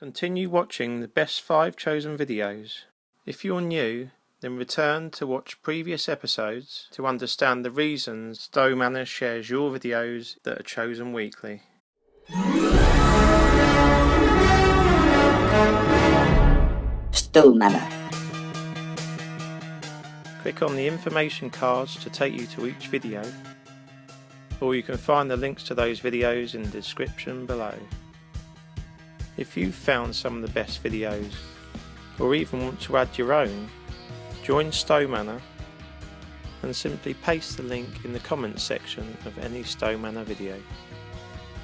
Continue watching the best 5 chosen videos. If you're new, then return to watch previous episodes to understand the reasons Stowe Manor shares your videos that are chosen weekly. Stowe Manor. Click on the information cards to take you to each video, or you can find the links to those videos in the description below. If you've found some of the best videos, or even want to add your own, join Stowe Manor and simply paste the link in the comments section of any Stowe Manor video.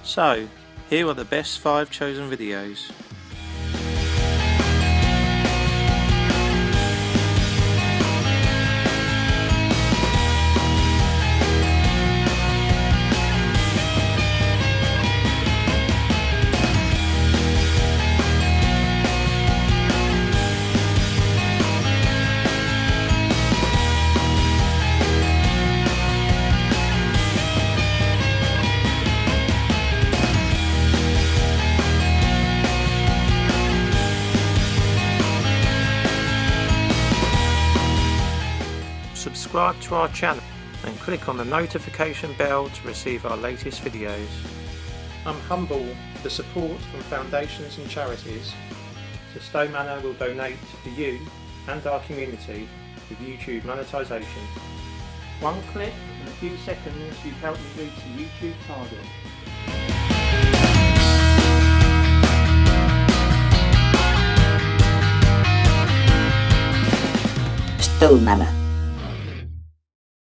So, here are the best 5 chosen videos. Subscribe to our channel and click on the notification bell to receive our latest videos. I'm humble for the support from foundations and charities, so Stowe Manor will donate for you and our community with YouTube monetisation. One click and a few seconds you've helped me reach the YouTube target. Stowe Manor.